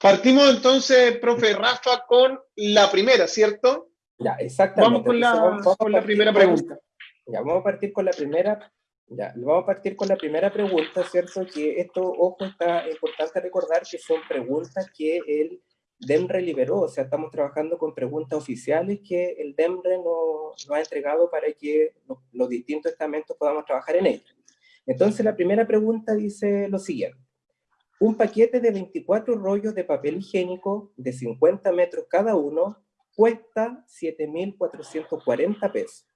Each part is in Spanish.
Partimos entonces, profe Rafa, con la primera, ¿cierto? Ya, exactamente. Vamos con la, con la primera pregunta. Ya, vamos a partir con la primera, ya, vamos a partir con la primera pregunta, ¿cierto? Que esto, ojo, está importante recordar que son preguntas que el DEMRE liberó, o sea, estamos trabajando con preguntas oficiales que el DEMRE nos, ha entregado para que los, los distintos estamentos podamos trabajar en ellas. Entonces, la primera pregunta dice lo siguiente. Un paquete de 24 rollos de papel higiénico de 50 metros cada uno cuesta 7.440 pesos.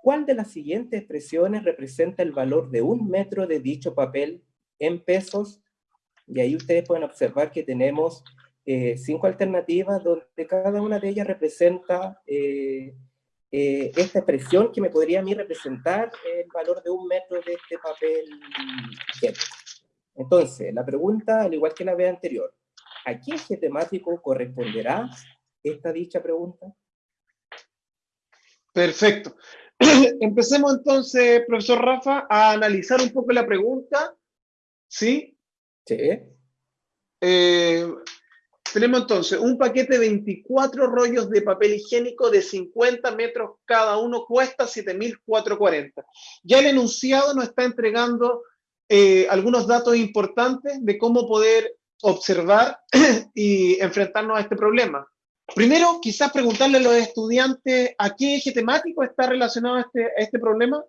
¿Cuál de las siguientes expresiones representa el valor de un metro de dicho papel en pesos? Y ahí ustedes pueden observar que tenemos eh, cinco alternativas donde cada una de ellas representa eh, eh, esta expresión que me podría a mí representar el valor de un metro de este papel higiénico. Entonces, la pregunta, al igual que la vez anterior, ¿a qué eje temático corresponderá esta dicha pregunta? Perfecto. Empecemos entonces, profesor Rafa, a analizar un poco la pregunta. ¿Sí? Sí. Eh, tenemos entonces un paquete de 24 rollos de papel higiénico de 50 metros cada uno, cuesta 7.440. Ya el enunciado nos está entregando eh, algunos datos importantes de cómo poder observar y enfrentarnos a este problema. Primero, quizás preguntarle a los estudiantes a qué eje temático está relacionado a este, este problema.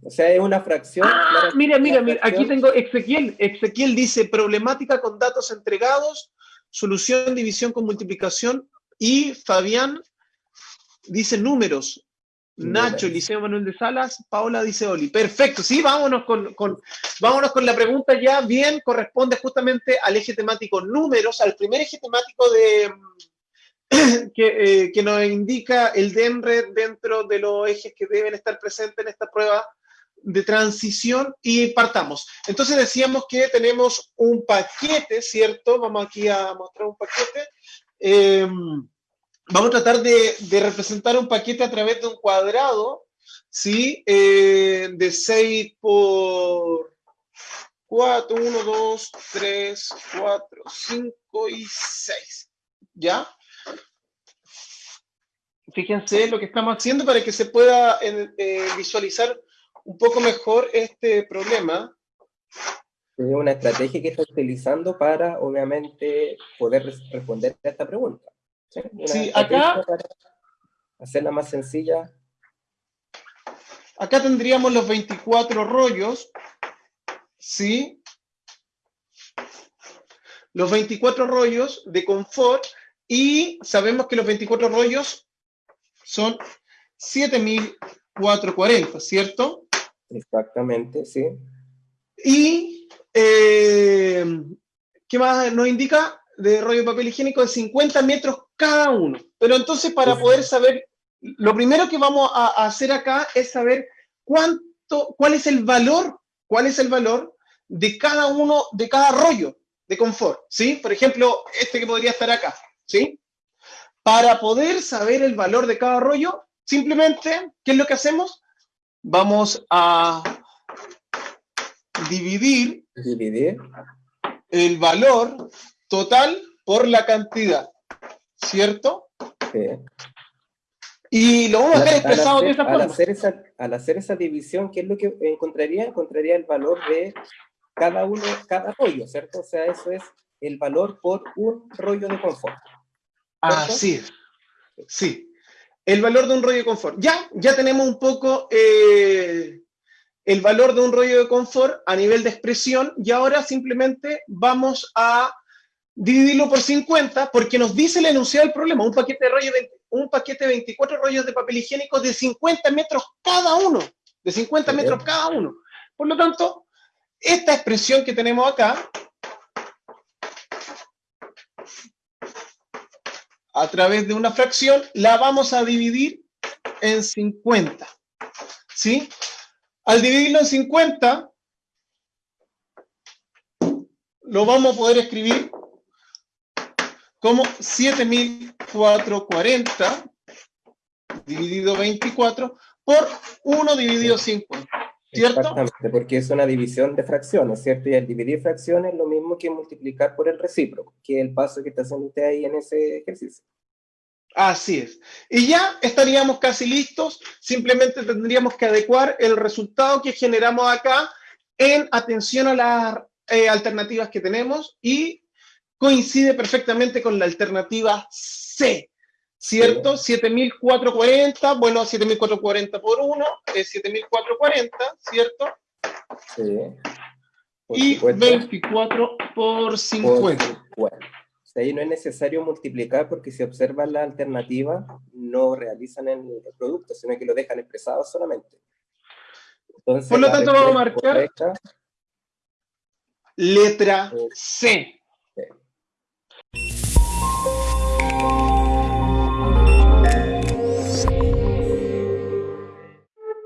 O sea, es una fracción. Ah, mira, mira, mira, aquí tengo Ezequiel. Ezequiel dice problemática con datos entregados, solución, división con multiplicación. Y Fabián dice números. Nacho, Liceo Manuel de Salas, Paula dice Oli. Perfecto, sí, vámonos con, vámonos con la pregunta ya bien, corresponde justamente al eje temático números, al primer eje temático de, que, eh, que nos indica el DEMRE dentro de los ejes que deben estar presentes en esta prueba de transición y partamos. Entonces decíamos que tenemos un paquete, ¿cierto? Vamos aquí a mostrar un paquete. Eh, vamos a tratar de, representar un paquete a través de un cuadrado, ¿sí? Eh, de 6 por 4, 1, 2, 3, 4, 5 y 6, ¿ya? Fíjense lo que estamos haciendo para que se pueda eh, visualizar un poco mejor este problema. Es una estrategia que está utilizando para, obviamente, poder responder a esta pregunta. Sí, acá... Hacerla más sencilla. Acá tendríamos los 24 rollos, ¿sí? Los 24 rollos de confort y sabemos que los 24 rollos son 7.440, ¿cierto? Exactamente, sí. Y, eh, ¿qué más nos indica? De rollo de papel higiénico de 50 metros cada uno. Pero entonces para poder saber, lo primero que vamos a, hacer acá es saber cuánto, cuál es el valor, cuál es el valor de cada uno, de cada rollo de confort, ¿sí? Por ejemplo, este que podría estar acá, ¿sí? Para poder saber el valor de cada rollo, simplemente, ¿qué es lo que hacemos? Vamos a dividir, dividir. el valor total por la cantidad, ¿cierto? Sí. Y lo vamos a dejar expresado de esa forma. Al hacer esa, al hacer esa división, ¿qué es lo que encontraría? Encontraría el valor de cada uno, cada rollo, ¿cierto? O sea, eso es el valor por un rollo de confort. Así es. Sí. El valor de un rollo de confort. Ya, ya tenemos un poco eh, el valor de un rollo de confort a nivel de expresión y ahora simplemente vamos a dividirlo por 50 porque nos dice el enunciado del problema, un paquete de rollo, un paquete de 24 rollos de papel higiénico de 50 metros cada uno, de 50 metros cada uno. Por lo tanto, esta expresión que tenemos acá, a través de una fracción, la vamos a dividir en 50. ¿Sí? Al dividirlo en 50, lo vamos a poder escribir como 7.440 dividido 24 por 1 dividido 50. ¿cierto? Exactamente, porque es una división de fracciones, ¿cierto? Y al dividir fracciones es lo mismo que multiplicar por el recíproco, que es el paso que está haciendo usted ahí en ese ejercicio. Así es. Y ya estaríamos casi listos, simplemente tendríamos que adecuar el resultado que generamos acá en atención a las eh, alternativas que tenemos y coincide perfectamente con la alternativa C, ¿cierto? 7440, bueno, 7440 por 1 es 7440, ¿cierto? Sí. y 24 por 50. Por ahí no es necesario multiplicar porque si observan la alternativa no realizan el, producto, sino que lo dejan expresado solamente. Entonces, por lo tanto vamos a marcar letra C.